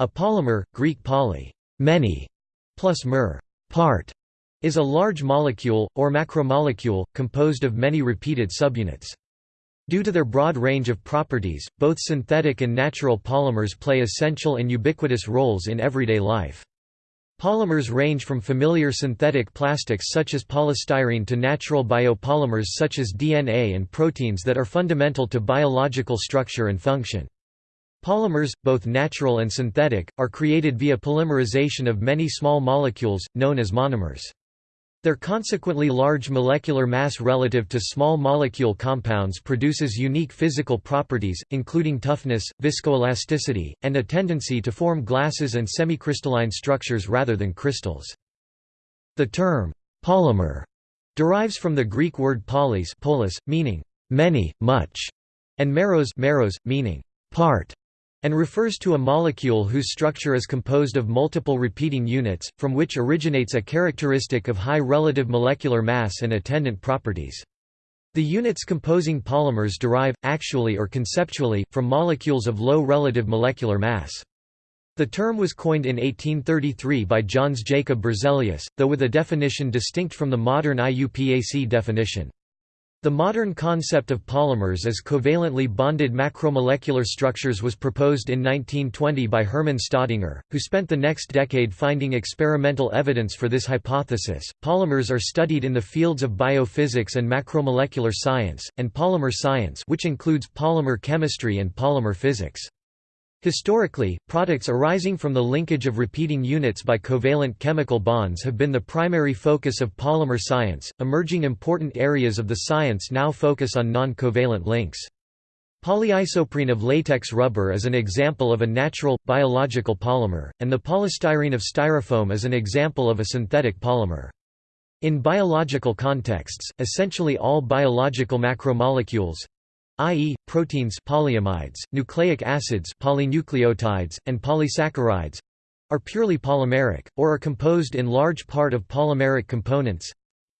A polymer, Greek poly, many, plus mer, part, is a large molecule, or macromolecule, composed of many repeated subunits. Due to their broad range of properties, both synthetic and natural polymers play essential and ubiquitous roles in everyday life. Polymers range from familiar synthetic plastics such as polystyrene to natural biopolymers such as DNA and proteins that are fundamental to biological structure and function. Polymers, both natural and synthetic, are created via polymerization of many small molecules, known as monomers. Their consequently large molecular mass relative to small molecule compounds produces unique physical properties, including toughness, viscoelasticity, and a tendency to form glasses and semicrystalline structures rather than crystals. The term, polymer, derives from the Greek word polys polis, meaning many, much, and meros, meros meaning part and refers to a molecule whose structure is composed of multiple repeating units, from which originates a characteristic of high relative molecular mass and attendant properties. The units composing polymers derive, actually or conceptually, from molecules of low relative molecular mass. The term was coined in 1833 by Jöns Jacob Berzelius, though with a definition distinct from the modern IUPAC definition. The modern concept of polymers as covalently bonded macromolecular structures was proposed in 1920 by Hermann Staudinger, who spent the next decade finding experimental evidence for this hypothesis. Polymers are studied in the fields of biophysics and macromolecular science, and polymer science, which includes polymer chemistry and polymer physics. Historically, products arising from the linkage of repeating units by covalent chemical bonds have been the primary focus of polymer science. Emerging important areas of the science now focus on non covalent links. Polyisoprene of latex rubber is an example of a natural, biological polymer, and the polystyrene of styrofoam is an example of a synthetic polymer. In biological contexts, essentially all biological macromolecules, i.e., proteins polyamides, nucleic acids polynucleotides, and polysaccharides are purely polymeric, or are composed in large part of polymeric components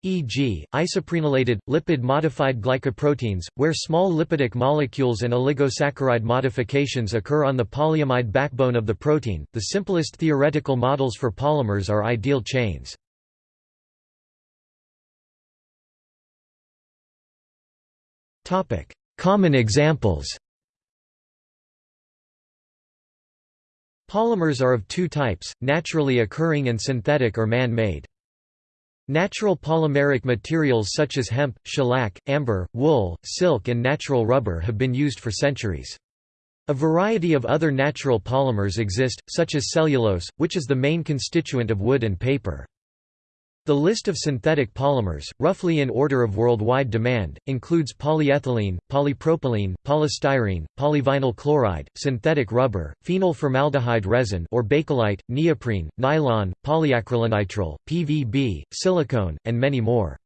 e.g., isoprenylated, lipid-modified glycoproteins, where small lipidic molecules and oligosaccharide modifications occur on the polyamide backbone of the protein. The simplest theoretical models for polymers are ideal chains. Topic: Common examples Polymers are of two types, naturally occurring and synthetic or man-made. Natural polymeric materials such as hemp, shellac, amber, wool, silk and natural rubber have been used for centuries. A variety of other natural polymers exist, such as cellulose, which is the main constituent of wood and paper. The list of synthetic polymers, roughly in order of worldwide demand, includes polyethylene, polypropylene, polystyrene, polyvinyl chloride, synthetic rubber, phenol formaldehyde resin or bakelite, neoprene, nylon, polyacrylonitrile, PVB, silicone, and many more.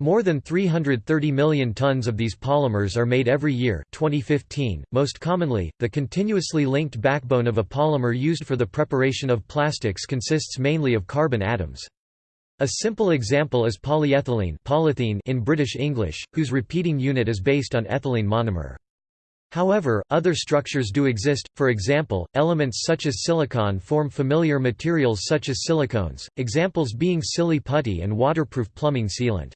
More than 330 million tons of these polymers are made every year 2015. .Most commonly, the continuously linked backbone of a polymer used for the preparation of plastics consists mainly of carbon atoms. A simple example is polyethylene polythene in British English, whose repeating unit is based on ethylene monomer. However, other structures do exist, for example, elements such as silicon form familiar materials such as silicones, examples being silly putty and waterproof plumbing sealant.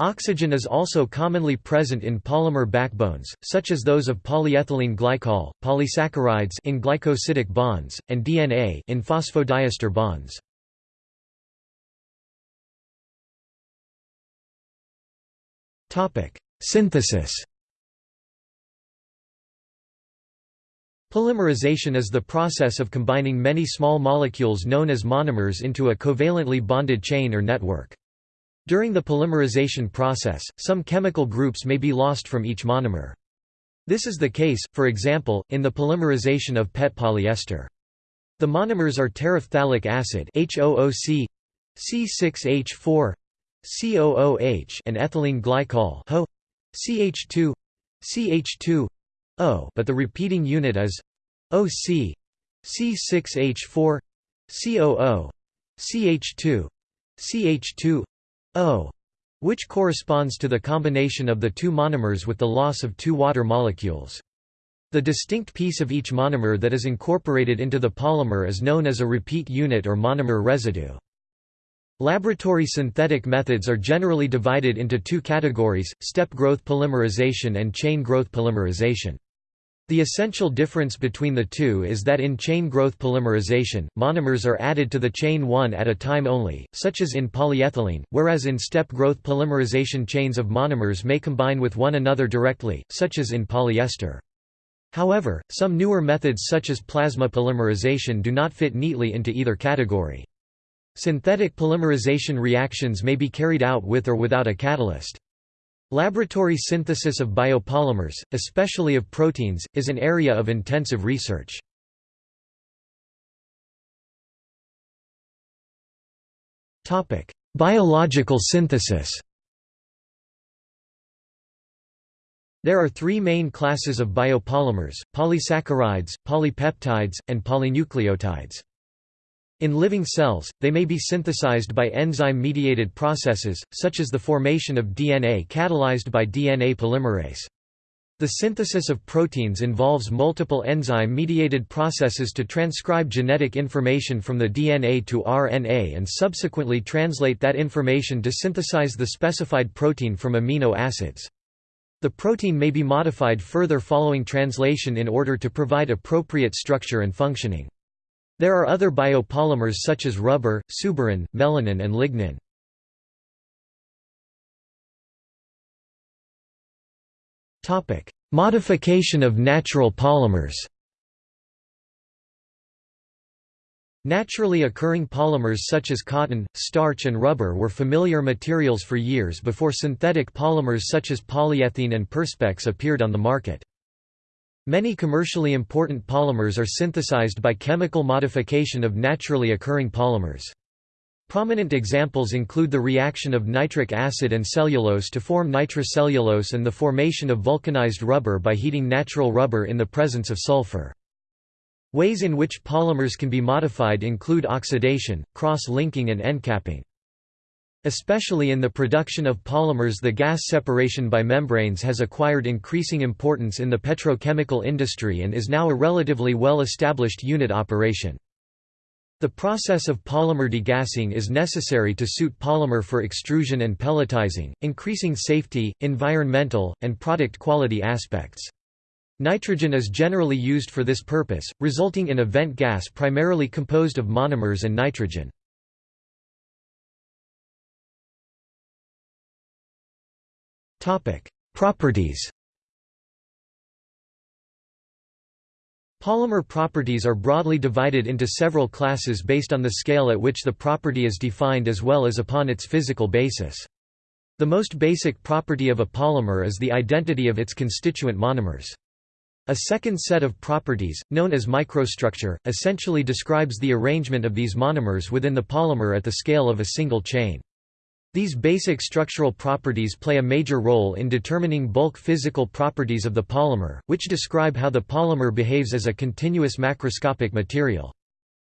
Oxygen is also commonly present in polymer backbones, such as those of polyethylene glycol, polysaccharides in glycosidic bonds, and DNA in phosphodiester bonds. Synthesis Polymerization is the process of combining many small molecules known as monomers into a covalently bonded chain or network. During the polymerization process, some chemical groups may be lost from each monomer. This is the case, for example, in the polymerization of PET polyester. The monomers are terephthalic acid HOOC, C6H4, COOH and ethylene glycol HO CH2 CH2 O but the repeating unit is OC C6H4 COO CH2 CH2 O which corresponds to the combination of the two monomers with the loss of two water molecules. The distinct piece of each monomer that is incorporated into the polymer is known as a repeat unit or monomer residue. Laboratory synthetic methods are generally divided into two categories, step growth polymerization and chain growth polymerization. The essential difference between the two is that in chain growth polymerization, monomers are added to the chain one at a time only, such as in polyethylene, whereas in step growth polymerization chains of monomers may combine with one another directly, such as in polyester. However, some newer methods such as plasma polymerization do not fit neatly into either category. Synthetic polymerization reactions may be carried out with or without a catalyst. Laboratory synthesis of biopolymers, especially of proteins, is an area of intensive research. Biological synthesis There are three main classes of biopolymers, polysaccharides, polypeptides, and polynucleotides. In living cells, they may be synthesized by enzyme-mediated processes, such as the formation of DNA catalyzed by DNA polymerase. The synthesis of proteins involves multiple enzyme-mediated processes to transcribe genetic information from the DNA to RNA and subsequently translate that information to synthesize the specified protein from amino acids. The protein may be modified further following translation in order to provide appropriate structure and functioning. There are other biopolymers such as rubber, suberin, melanin and lignin. Modification of natural polymers Naturally occurring polymers such as cotton, starch and rubber were familiar materials for years before synthetic polymers such as polyethylene and perspex appeared on the market. Many commercially important polymers are synthesized by chemical modification of naturally occurring polymers. Prominent examples include the reaction of nitric acid and cellulose to form nitrocellulose and the formation of vulcanized rubber by heating natural rubber in the presence of sulfur. Ways in which polymers can be modified include oxidation, cross-linking and end-capping. Especially in the production of polymers the gas separation by membranes has acquired increasing importance in the petrochemical industry and is now a relatively well-established unit operation. The process of polymer degassing is necessary to suit polymer for extrusion and pelletizing, increasing safety, environmental, and product quality aspects. Nitrogen is generally used for this purpose, resulting in a vent gas primarily composed of monomers and nitrogen. Properties Polymer properties are broadly divided into several classes based on the scale at which the property is defined as well as upon its physical basis. The most basic property of a polymer is the identity of its constituent monomers. A second set of properties, known as microstructure, essentially describes the arrangement of these monomers within the polymer at the scale of a single chain. These basic structural properties play a major role in determining bulk physical properties of the polymer, which describe how the polymer behaves as a continuous macroscopic material.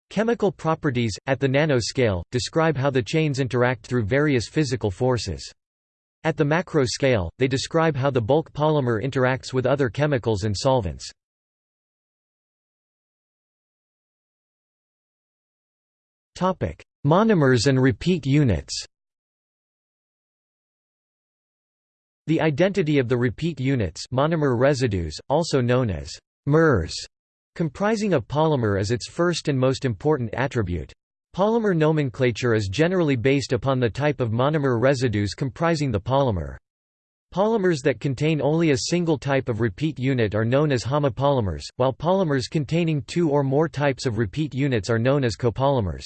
Chemical properties, at the nanoscale, describe how the chains interact through various physical forces. At the macro scale, they describe how the bulk polymer interacts with other chemicals and solvents. Monomers and repeat units The identity of the repeat units monomer residues, also known as MERS, comprising a polymer is its first and most important attribute. Polymer nomenclature is generally based upon the type of monomer residues comprising the polymer. Polymers that contain only a single type of repeat unit are known as homopolymers, while polymers containing two or more types of repeat units are known as copolymers.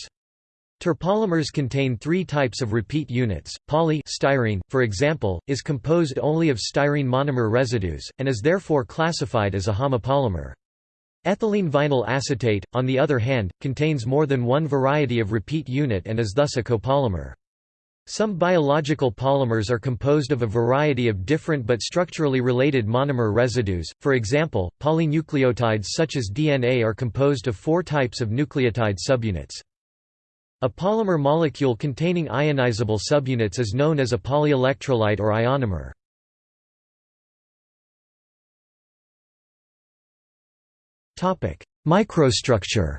Terpolymers contain three types of repeat units. Poly styrene, for example, is composed only of styrene monomer residues, and is therefore classified as a homopolymer. Ethylene vinyl acetate, on the other hand, contains more than one variety of repeat unit and is thus a copolymer. Some biological polymers are composed of a variety of different but structurally related monomer residues, for example, polynucleotides such as DNA are composed of four types of nucleotide subunits. A polymer molecule containing ionizable subunits is known as a polyelectrolyte or ionomer. Microstructure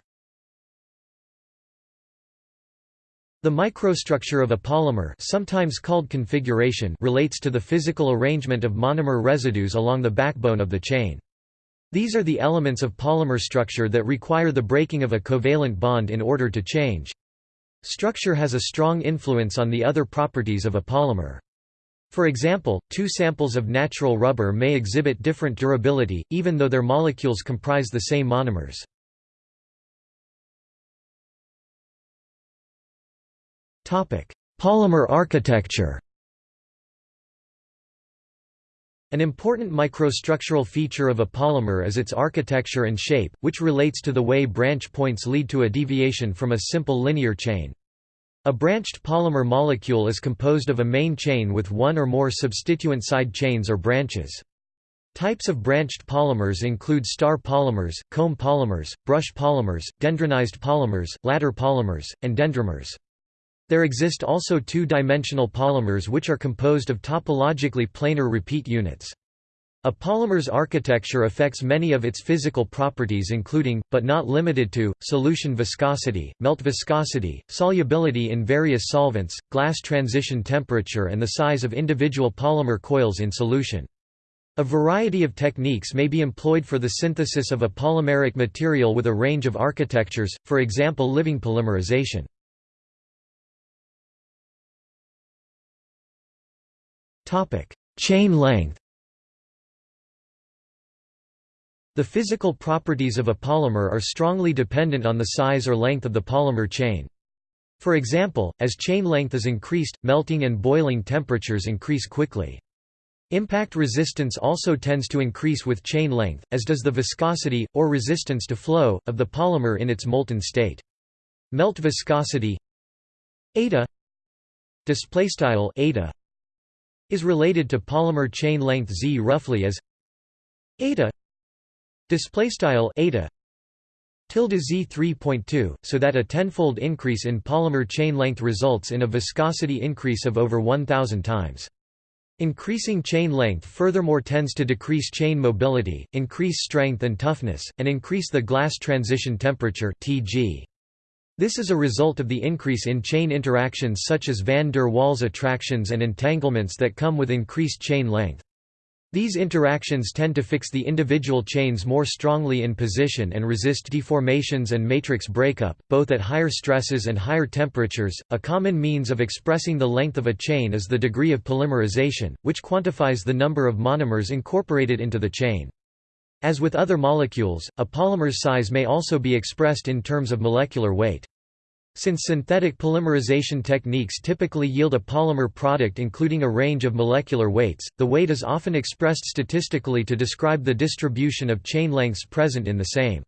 The microstructure of a polymer sometimes called configuration relates to the physical arrangement of monomer residues along the backbone of the chain. These are the elements of polymer structure that require the breaking of a covalent bond in order to change. Structure has a strong influence on the other properties of a polymer. For example, two samples of natural rubber may exhibit different durability, even though their molecules comprise the same monomers. Polymer architecture An important microstructural feature of a polymer is its architecture and shape, which relates to the way branch points lead to a deviation from a simple linear chain. A branched polymer molecule is composed of a main chain with one or more substituent side chains or branches. Types of branched polymers include star polymers, comb polymers, brush polymers, dendronized polymers, ladder polymers, and dendrimers. There exist also two-dimensional polymers which are composed of topologically planar repeat units. A polymer's architecture affects many of its physical properties including, but not limited to, solution viscosity, melt viscosity, solubility in various solvents, glass transition temperature and the size of individual polymer coils in solution. A variety of techniques may be employed for the synthesis of a polymeric material with a range of architectures, for example living polymerization. Topic: Chain length. The physical properties of a polymer are strongly dependent on the size or length of the polymer chain. For example, as chain length is increased, melting and boiling temperatures increase quickly. Impact resistance also tends to increase with chain length, as does the viscosity, or resistance to flow, of the polymer in its molten state. Melt viscosity eta eta is related to polymer chain length z roughly as eta display style eta tilde z 3.2 so that a tenfold increase in polymer chain length results in a viscosity increase of over 1000 times Increasing chain length furthermore tends to decrease chain mobility, increase strength and toughness, and increase the glass transition temperature Tg. This is a result of the increase in chain interactions such as van der Waals attractions and entanglements that come with increased chain length. These interactions tend to fix the individual chains more strongly in position and resist deformations and matrix breakup, both at higher stresses and higher temperatures. A common means of expressing the length of a chain is the degree of polymerization, which quantifies the number of monomers incorporated into the chain. As with other molecules, a polymer's size may also be expressed in terms of molecular weight. Since synthetic polymerization techniques typically yield a polymer product including a range of molecular weights, the weight is often expressed statistically to describe the distribution of chain lengths present in the same.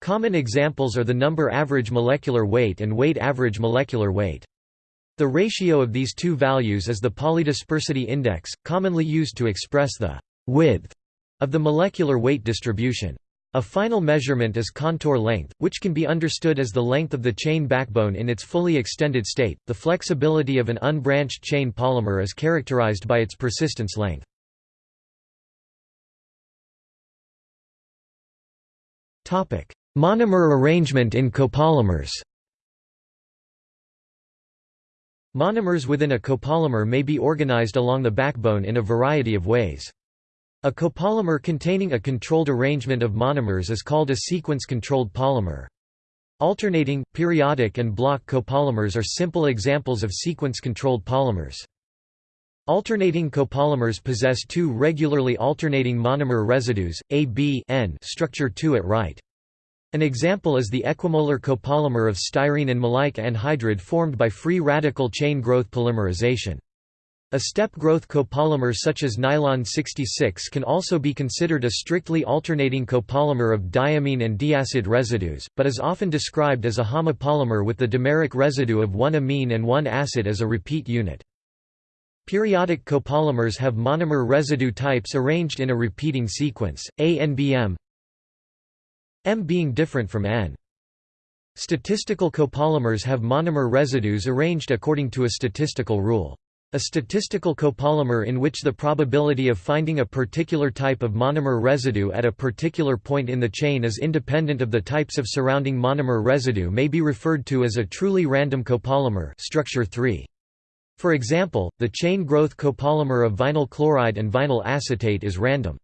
Common examples are the number average molecular weight and weight average molecular weight. The ratio of these two values is the polydispersity index, commonly used to express the width of the molecular weight distribution. A final measurement is contour length, which can be understood as the length of the chain backbone in its fully extended state. The flexibility of an unbranched chain polymer is characterized by its persistence length. Topic: Monomer arrangement in copolymers. Monomers within a copolymer may be organized along the backbone in a variety of ways. A copolymer containing a controlled arrangement of monomers is called a sequence-controlled polymer. Alternating, periodic and block copolymers are simple examples of sequence-controlled polymers. Alternating copolymers possess two regularly alternating monomer residues, A B N structure 2 at right. An example is the equimolar copolymer of styrene and maleic anhydride formed by free radical chain growth polymerization. A step growth copolymer such as nylon 66 can also be considered a strictly alternating copolymer of diamine and diacid residues, but is often described as a homopolymer with the dimeric residue of one amine and one acid as a repeat unit. Periodic copolymers have monomer residue types arranged in a repeating sequence, A and BM M being different from N. Statistical copolymers have monomer residues arranged according to a statistical rule. A statistical copolymer in which the probability of finding a particular type of monomer residue at a particular point in the chain is independent of the types of surrounding monomer residue may be referred to as a truly random copolymer structure 3. For example, the chain growth copolymer of vinyl chloride and vinyl acetate is random.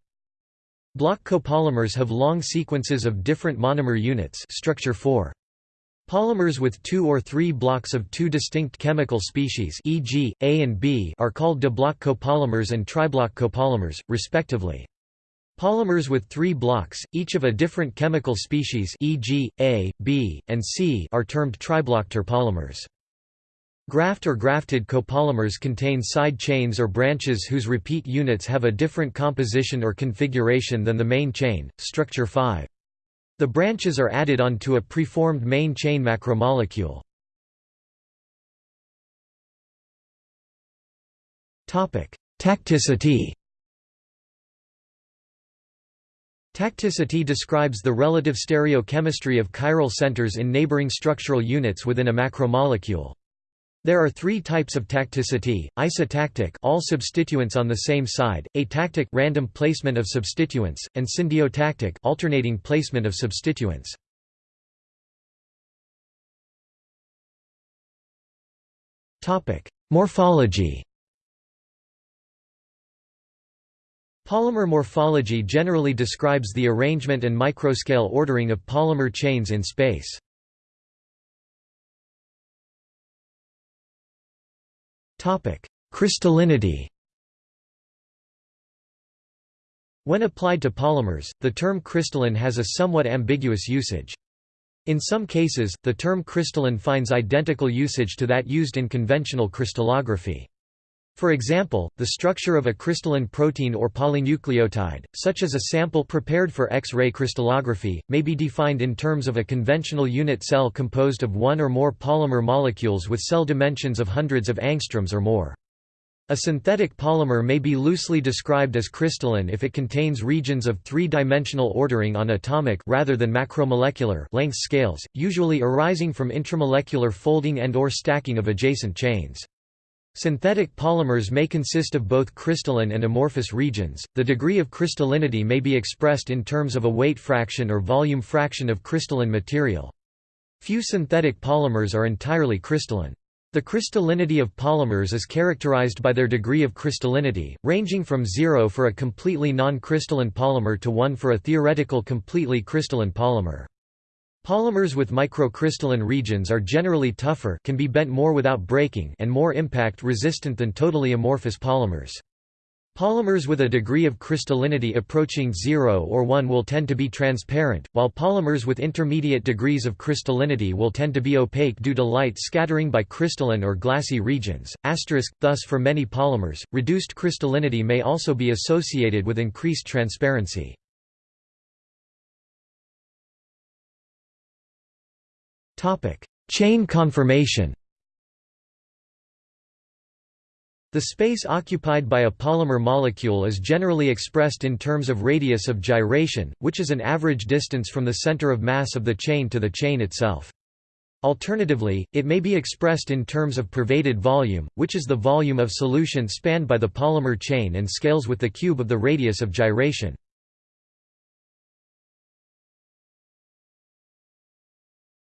Block copolymers have long sequences of different monomer units structure 4. Polymers with two or three blocks of two distinct chemical species e.g., A and B are called diblock copolymers and triblock copolymers, respectively. Polymers with three blocks, each of a different chemical species e.g., A, B, and C are termed triblock terpolymers. Graft or grafted copolymers contain side chains or branches whose repeat units have a different composition or configuration than the main chain, structure 5. The branches are added onto a preformed main chain macromolecule. Tacticity Tacticity describes the relative stereochemistry of chiral centers in neighboring structural units within a macromolecule. There are three types of tacticity: isotactic, all substituents on the same side; atactic, random placement of substituents; and syndiotactic, alternating placement of substituents. Morphology. Polymer morphology generally describes the arrangement and microscale ordering of polymer chains in space. Crystallinity When applied to polymers, the term crystalline has a somewhat ambiguous usage. In some cases, the term crystalline finds identical usage to that used in conventional crystallography. For example, the structure of a crystalline protein or polynucleotide, such as a sample prepared for X-ray crystallography, may be defined in terms of a conventional unit cell composed of one or more polymer molecules with cell dimensions of hundreds of angstroms or more. A synthetic polymer may be loosely described as crystalline if it contains regions of three-dimensional ordering on atomic rather than macromolecular length scales, usually arising from intramolecular folding and or stacking of adjacent chains. Synthetic polymers may consist of both crystalline and amorphous regions. The degree of crystallinity may be expressed in terms of a weight fraction or volume fraction of crystalline material. Few synthetic polymers are entirely crystalline. The crystallinity of polymers is characterized by their degree of crystallinity, ranging from 0 for a completely non-crystalline polymer to 1 for a theoretical completely crystalline polymer. Polymers with microcrystalline regions are generally tougher can be bent more without breaking and more impact-resistant than totally amorphous polymers. Polymers with a degree of crystallinity approaching 0 or 1 will tend to be transparent, while polymers with intermediate degrees of crystallinity will tend to be opaque due to light scattering by crystalline or glassy regions. Asterisk, thus for many polymers, reduced crystallinity may also be associated with increased transparency. Chain conformation. The space occupied by a polymer molecule is generally expressed in terms of radius of gyration, which is an average distance from the center of mass of the chain to the chain itself. Alternatively, it may be expressed in terms of pervaded volume, which is the volume of solution spanned by the polymer chain and scales with the cube of the radius of gyration.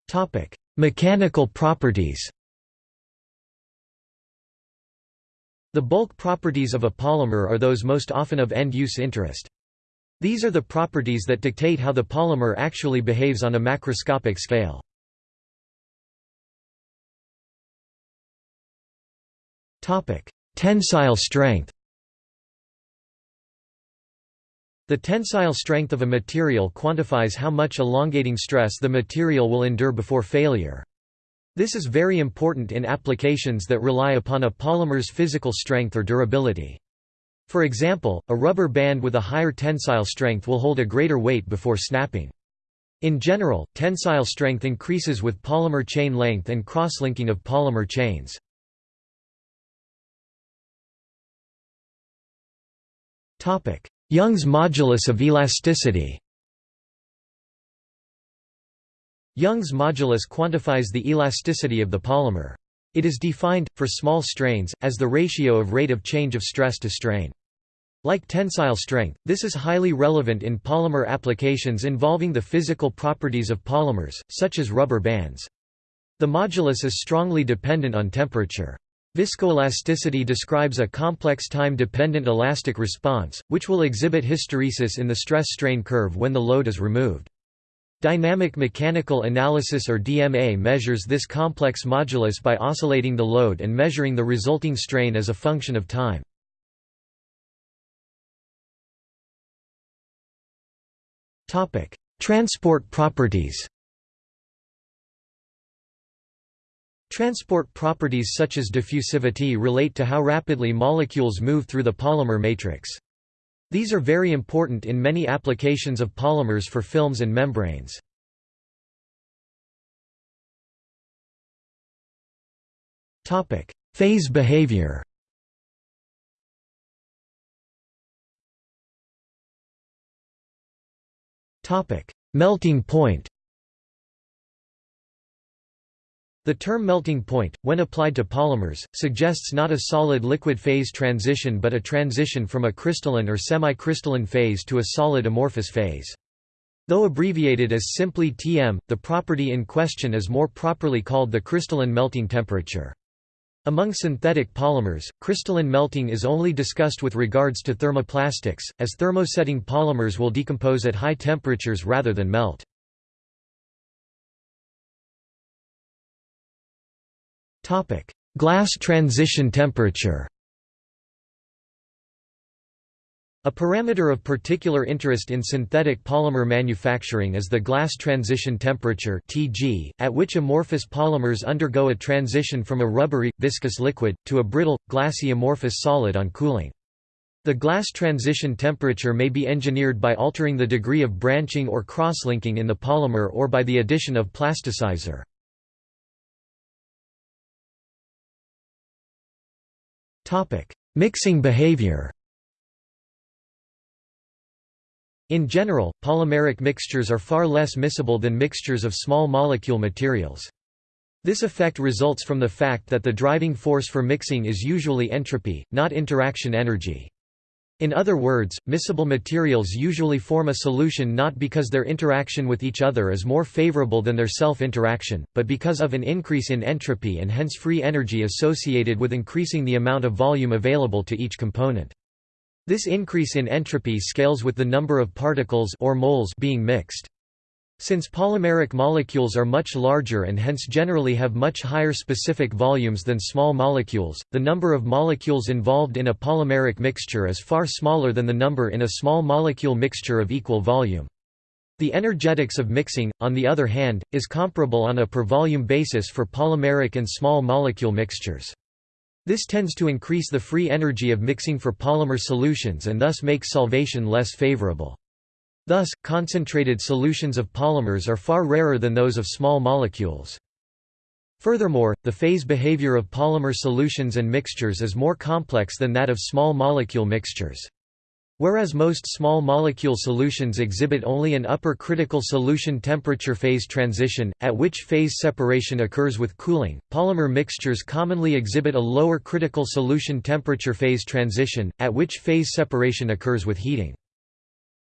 Topic: Mechanical properties. The bulk properties of a polymer are those most often of end-use interest. These are the properties that dictate how the polymer actually behaves on a macroscopic scale. Tensile strength The tensile strength of a material quantifies how much elongating stress the material will endure before failure. This is very important in applications that rely upon a polymer's physical strength or durability. For example, a rubber band with a higher tensile strength will hold a greater weight before snapping. In general, tensile strength increases with polymer chain length and cross-linking of polymer chains. Young's modulus of elasticity Young's modulus quantifies the elasticity of the polymer. It is defined, for small strains, as the ratio of rate of change of stress to strain. Like tensile strength, this is highly relevant in polymer applications involving the physical properties of polymers, such as rubber bands. The modulus is strongly dependent on temperature. Viscoelasticity describes a complex time-dependent elastic response, which will exhibit hysteresis in the stress-strain curve when the load is removed. Dynamic mechanical analysis or DMA measures this complex modulus by oscillating the load and measuring the resulting strain as a function of time. Transport properties. Transport properties such as diffusivity relate to how rapidly molecules move through the polymer matrix. These are very important in many applications of polymers for films and membranes. Topic: Phase behavior Topic: Melting point. The term melting point, when applied to polymers, suggests not a solid-liquid phase transition but a transition from a crystalline or semi-crystalline phase to a solid amorphous phase. Though abbreviated as simply Tm, the property in question is more properly called the crystalline melting temperature. Among synthetic polymers, crystalline melting is only discussed with regards to thermoplastics, as thermosetting polymers will decompose at high temperatures rather than melt. Glass transition temperature A parameter of particular interest in synthetic polymer manufacturing is the glass transition temperature (Tg), at which amorphous polymers undergo a transition from a rubbery, viscous liquid, to a brittle, glassy amorphous solid on cooling. The glass transition temperature may be engineered by altering the degree of branching or cross-linking in the polymer or by the addition of plasticizer. Mixing behavior In general, polymeric mixtures are far less miscible than mixtures of small molecule materials. This effect results from the fact that the driving force for mixing is usually entropy, not interaction energy. In other words, miscible materials usually form a solution not because their interaction with each other is more favorable than their self-interaction, but because of an increase in entropy and hence free energy associated with increasing the amount of volume available to each component. This increase in entropy scales with the number of particles or moles being mixed. Since polymeric molecules are much larger and hence generally have much higher specific volumes than small molecules, the number of molecules involved in a polymeric mixture is far smaller than the number in a small molecule mixture of equal volume. The energetics of mixing, on the other hand, is comparable on a per volume basis for polymeric and small molecule mixtures. This tends to increase the free energy of mixing for polymer solutions and thus makes solvation less favorable. Thus, concentrated solutions of polymers are far rarer than those of small molecules. Furthermore, the phase behavior of polymer solutions and mixtures is more complex than that of small molecule mixtures. Whereas most small molecule solutions exhibit only an upper critical solution temperature phase transition, at which phase separation occurs with cooling, polymer mixtures commonly exhibit a lower critical solution temperature phase transition, at which phase separation occurs with heating.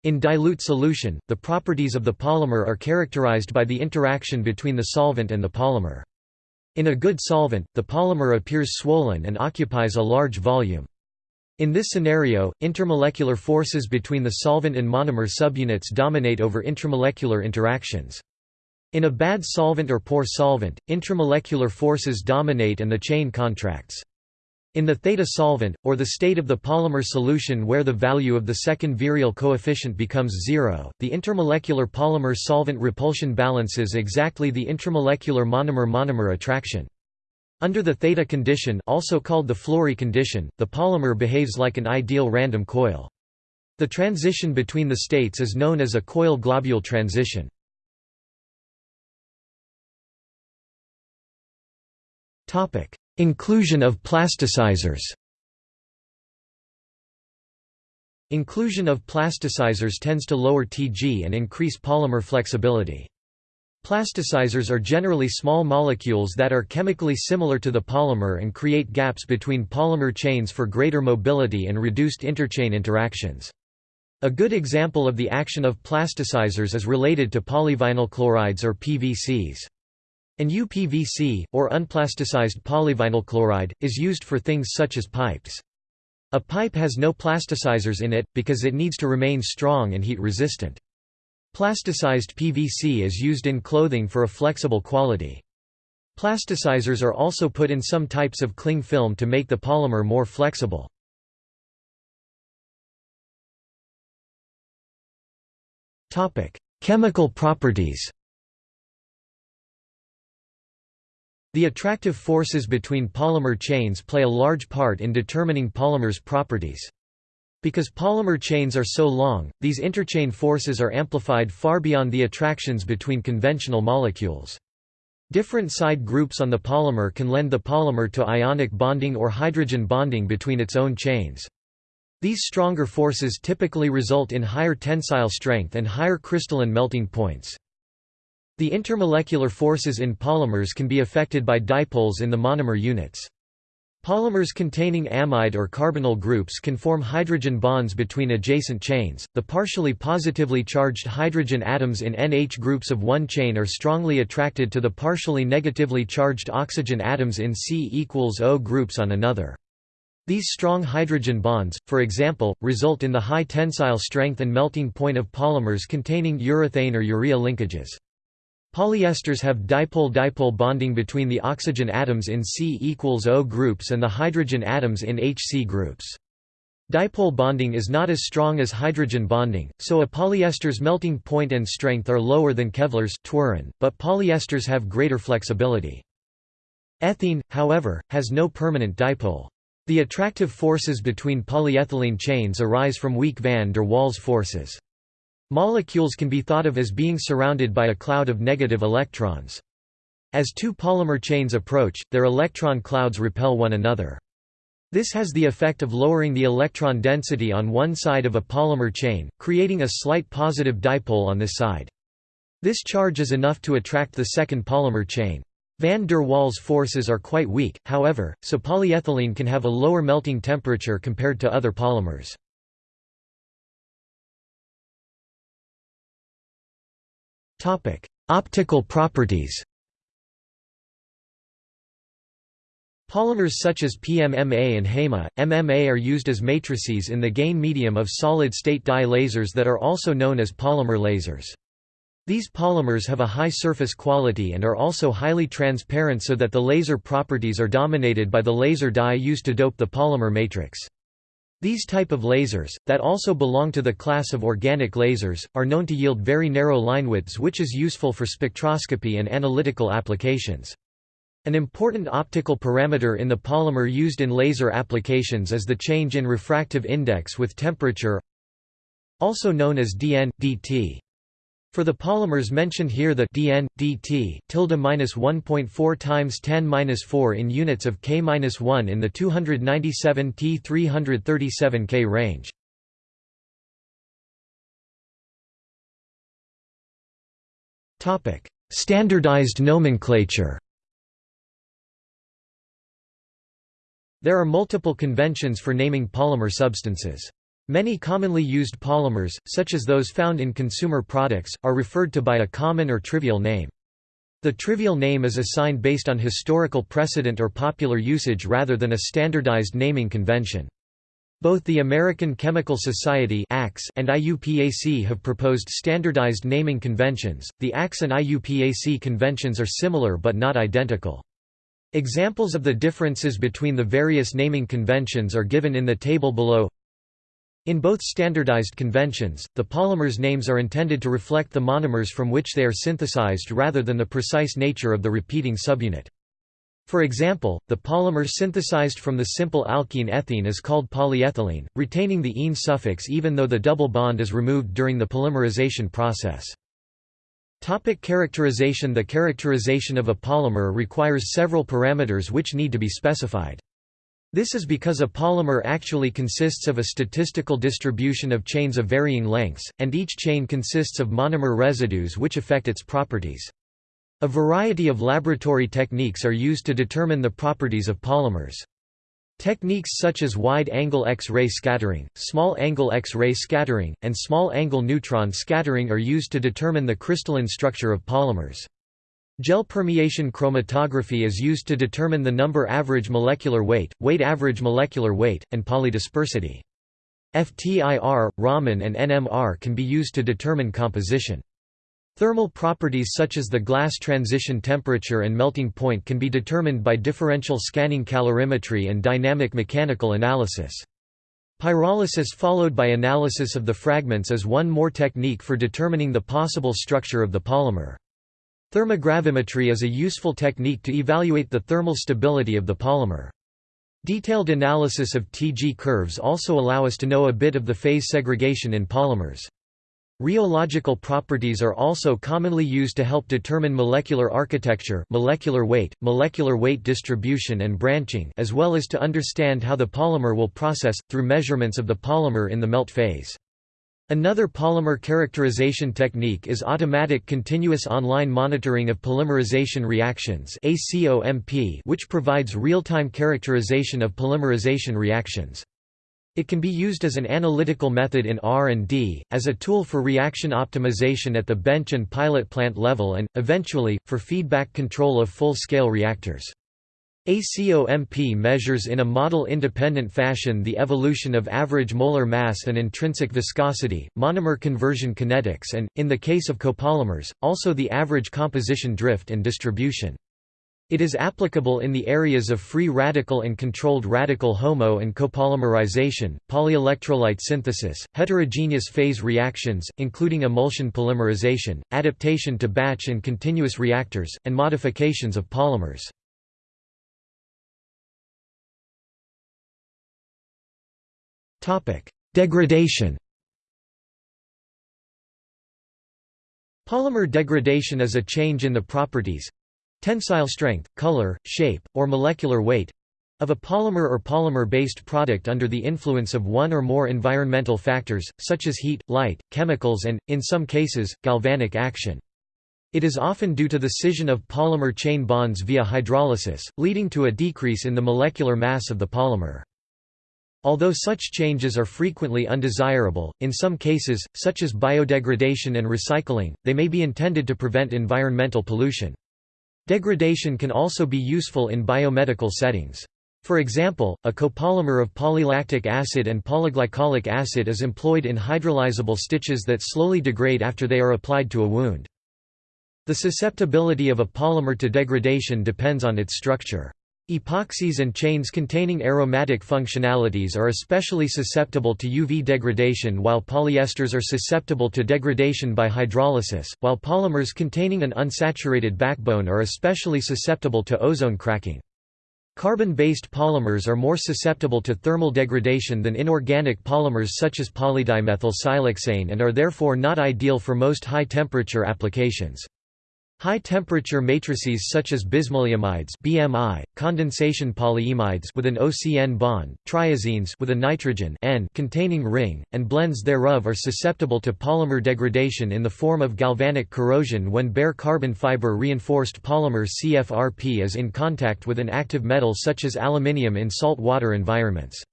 In dilute solution, the properties of the polymer are characterized by the interaction between the solvent and the polymer. In a good solvent, the polymer appears swollen and occupies a large volume. In this scenario, intermolecular forces between the solvent and monomer subunits dominate over intramolecular interactions. In a bad solvent or poor solvent, intramolecular forces dominate and the chain contracts. In the theta solvent, or the state of the polymer solution where the value of the second virial coefficient becomes zero, the intermolecular polymer-solvent repulsion balances exactly the intramolecular monomer-monomer attraction. Under the theta condition also called the Flory condition, the polymer behaves like an ideal random coil. The transition between the states is known as a coil-globule transition. Inclusion of plasticizers Inclusion of plasticizers tends to lower Tg and increase polymer flexibility. Plasticizers are generally small molecules that are chemically similar to the polymer and create gaps between polymer chains for greater mobility and reduced interchain interactions. A good example of the action of plasticizers is related to polyvinyl chlorides or PVCs. An UPVC, or unplasticized polyvinyl chloride, is used for things such as pipes. A pipe has no plasticizers in it, because it needs to remain strong and heat resistant. Plasticized PVC is used in clothing for a flexible quality. Plasticizers are also put in some types of cling film to make the polymer more flexible. Chemical properties The attractive forces between polymer chains play a large part in determining polymers' properties. Because polymer chains are so long, these interchain forces are amplified far beyond the attractions between conventional molecules. Different side groups on the polymer can lend the polymer to ionic bonding or hydrogen bonding between its own chains. These stronger forces typically result in higher tensile strength and higher crystalline melting points. The intermolecular forces in polymers can be affected by dipoles in the monomer units. Polymers containing amide or carbonyl groups can form hydrogen bonds between adjacent chains. The partially positively charged hydrogen atoms in NH groups of one chain are strongly attracted to the partially negatively charged oxygen atoms in C equals O groups on another. These strong hydrogen bonds, for example, result in the high tensile strength and melting point of polymers containing urethane or urea linkages. Polyesters have dipole-dipole bonding between the oxygen atoms in C equals O groups and the hydrogen atoms in HC groups. Dipole bonding is not as strong as hydrogen bonding, so a polyester's melting point and strength are lower than Kevlar's but polyesters have greater flexibility. Ethene, however, has no permanent dipole. The attractive forces between polyethylene chains arise from weak van der Waals forces. Molecules can be thought of as being surrounded by a cloud of negative electrons. As two polymer chains approach, their electron clouds repel one another. This has the effect of lowering the electron density on one side of a polymer chain, creating a slight positive dipole on this side. This charge is enough to attract the second polymer chain. Van der Waals forces are quite weak, however, so polyethylene can have a lower melting temperature compared to other polymers. Optical properties Polymers such as PMMA and HEMA, MMA are used as matrices in the gain medium of solid-state dye lasers that are also known as polymer lasers. These polymers have a high surface quality and are also highly transparent so that the laser properties are dominated by the laser dye used to dope the polymer matrix. These type of lasers, that also belong to the class of organic lasers, are known to yield very narrow line widths which is useful for spectroscopy and analytical applications. An important optical parameter in the polymer used in laser applications is the change in refractive index with temperature also known as dN, dt. For the polymers mentioned here the dN, dt tilde minus 1.4 times 10 minus 4 in units of K minus 1 in the 297 T 337 K range. Topic: Standardized nomenclature. There are multiple conventions for naming polymer substances. Many commonly used polymers, such as those found in consumer products, are referred to by a common or trivial name. The trivial name is assigned based on historical precedent or popular usage rather than a standardized naming convention. Both the American Chemical Society and IUPAC have proposed standardized naming conventions. The ACS and IUPAC conventions are similar but not identical. Examples of the differences between the various naming conventions are given in the table below. In both standardized conventions, the polymers' names are intended to reflect the monomers from which they are synthesized rather than the precise nature of the repeating subunit. For example, the polymer synthesized from the simple alkene ethene is called polyethylene, retaining the -ene suffix even though the double bond is removed during the polymerization process. Topic characterization The characterization of a polymer requires several parameters which need to be specified. This is because a polymer actually consists of a statistical distribution of chains of varying lengths, and each chain consists of monomer residues which affect its properties. A variety of laboratory techniques are used to determine the properties of polymers. Techniques such as wide-angle X-ray scattering, small-angle X-ray scattering, and small-angle neutron scattering are used to determine the crystalline structure of polymers. Gel permeation chromatography is used to determine the number average molecular weight, weight average molecular weight, and polydispersity. FTIR, Raman and NMR can be used to determine composition. Thermal properties such as the glass transition temperature and melting point can be determined by differential scanning calorimetry and dynamic mechanical analysis. Pyrolysis followed by analysis of the fragments is one more technique for determining the possible structure of the polymer. Thermogravimetry is a useful technique to evaluate the thermal stability of the polymer. Detailed analysis of Tg curves also allow us to know a bit of the phase segregation in polymers. Rheological properties are also commonly used to help determine molecular architecture molecular weight, molecular weight distribution and branching as well as to understand how the polymer will process, through measurements of the polymer in the melt phase. Another polymer characterization technique is automatic continuous online monitoring of polymerization reactions which provides real-time characterization of polymerization reactions. It can be used as an analytical method in R&D, as a tool for reaction optimization at the bench and pilot plant level and, eventually, for feedback control of full-scale reactors. ACOMP measures in a model-independent fashion the evolution of average molar mass and intrinsic viscosity, monomer conversion kinetics and, in the case of copolymers, also the average composition drift and distribution. It is applicable in the areas of free radical and controlled radical HOMO and copolymerization, polyelectrolyte synthesis, heterogeneous phase reactions, including emulsion polymerization, adaptation to batch and continuous reactors, and modifications of polymers. Degradation Polymer degradation is a change in the properties, Tensile strength, color, shape, or molecular weight of a polymer or polymer-based product under the influence of one or more environmental factors, such as heat, light, chemicals and, in some cases, galvanic action. It is often due to the scission of polymer chain bonds via hydrolysis, leading to a decrease in the molecular mass of the polymer. Although such changes are frequently undesirable, in some cases, such as biodegradation and recycling, they may be intended to prevent environmental pollution. Degradation can also be useful in biomedical settings. For example, a copolymer of polylactic acid and polyglycolic acid is employed in hydrolyzable stitches that slowly degrade after they are applied to a wound. The susceptibility of a polymer to degradation depends on its structure. Epoxies and chains containing aromatic functionalities are especially susceptible to UV degradation while polyesters are susceptible to degradation by hydrolysis, while polymers containing an unsaturated backbone are especially susceptible to ozone cracking. Carbon-based polymers are more susceptible to thermal degradation than inorganic polymers such as polydimethylsiloxane and are therefore not ideal for most high-temperature applications. High-temperature matrices such as bismaleimides (BMI), condensation polyimides with an OCN bond, triazines with a nitrogen N containing ring, and blends thereof are susceptible to polymer degradation in the form of galvanic corrosion when bare carbon fiber reinforced polymer CFRP is in contact with an active metal such as aluminium in salt water environments.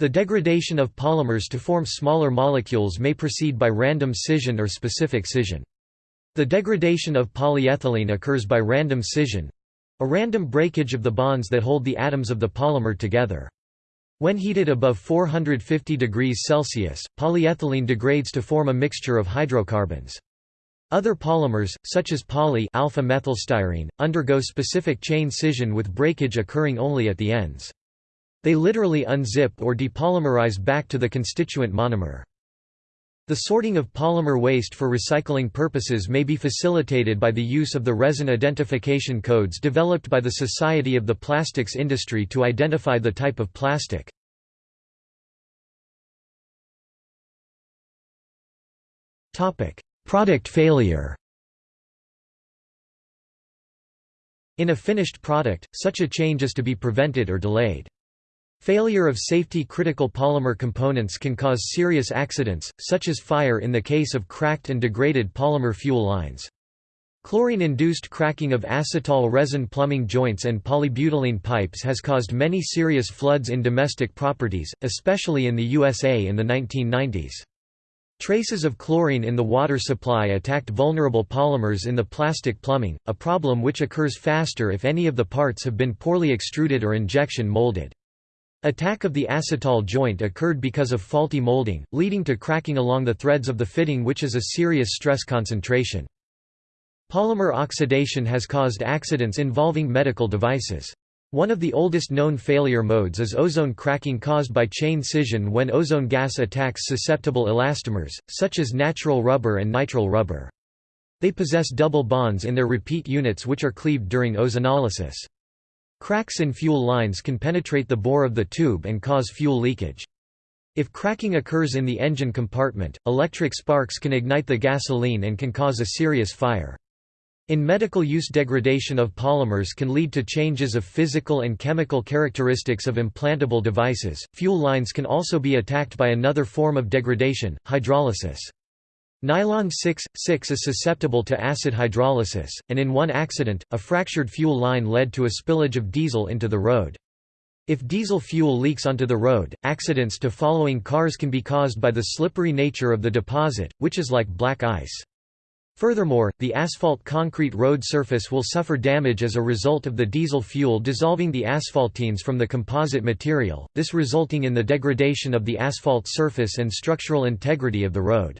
The degradation of polymers to form smaller molecules may proceed by random scission or specific scission. The degradation of polyethylene occurs by random scission—a random breakage of the bonds that hold the atoms of the polymer together. When heated above 450 degrees Celsius, polyethylene degrades to form a mixture of hydrocarbons. Other polymers, such as poly alpha methylstyrene, undergo specific chain scission with breakage occurring only at the ends. They literally unzip or depolymerize back to the constituent monomer. The sorting of polymer waste for recycling purposes may be facilitated by the use of the resin identification codes developed by the Society of the Plastics Industry to identify the type of plastic. Product failure In a finished product, such a change is to be prevented or delayed. Failure of safety-critical polymer components can cause serious accidents, such as fire in the case of cracked and degraded polymer fuel lines. Chlorine-induced cracking of acetal resin plumbing joints and polybutylene pipes has caused many serious floods in domestic properties, especially in the USA in the 1990s. Traces of chlorine in the water supply attacked vulnerable polymers in the plastic plumbing, a problem which occurs faster if any of the parts have been poorly extruded or injection molded. Attack of the acetal joint occurred because of faulty molding, leading to cracking along the threads of the fitting which is a serious stress concentration. Polymer oxidation has caused accidents involving medical devices. One of the oldest known failure modes is ozone cracking caused by chain scission when ozone gas attacks susceptible elastomers, such as natural rubber and nitrile rubber. They possess double bonds in their repeat units which are cleaved during ozonolysis. Cracks in fuel lines can penetrate the bore of the tube and cause fuel leakage. If cracking occurs in the engine compartment, electric sparks can ignite the gasoline and can cause a serious fire. In medical use degradation of polymers can lead to changes of physical and chemical characteristics of implantable devices. Fuel lines can also be attacked by another form of degradation, hydrolysis. Nylon 6,6 is susceptible to acid hydrolysis, and in one accident, a fractured fuel line led to a spillage of diesel into the road. If diesel fuel leaks onto the road, accidents to following cars can be caused by the slippery nature of the deposit, which is like black ice. Furthermore, the asphalt concrete road surface will suffer damage as a result of the diesel fuel dissolving the asphaltenes from the composite material, this resulting in the degradation of the asphalt surface and structural integrity of the road.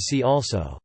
See also